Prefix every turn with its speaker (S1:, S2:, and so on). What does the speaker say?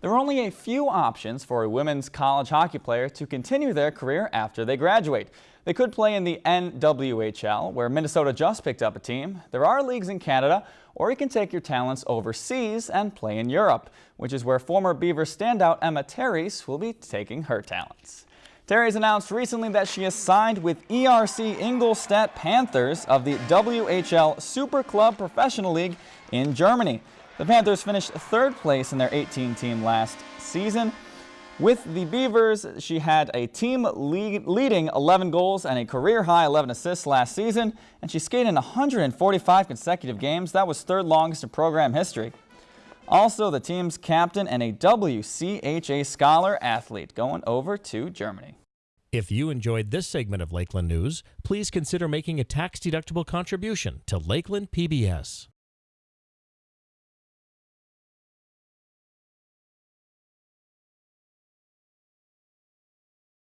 S1: There are only a few options for a women's college hockey player to continue their career after they graduate. They could play in the NWHL, where Minnesota just picked up a team. There are leagues in Canada, or you can take your talents overseas and play in Europe, which is where former Beaver standout Emma Terres will be taking her talents. Terres announced recently that she has signed with ERC Ingolstadt Panthers of the WHL Super Club Professional League in Germany. The Panthers finished third place in their 18 team last season. With the Beavers, she had a team lead, leading 11 goals and a career high 11 assists last season, and she skated in 145 consecutive games. That was third longest in program history. Also, the team's captain and a WCHA Scholar athlete going over to Germany.
S2: If you enjoyed this segment of Lakeland News, please consider making a tax-deductible contribution to Lakeland PBS.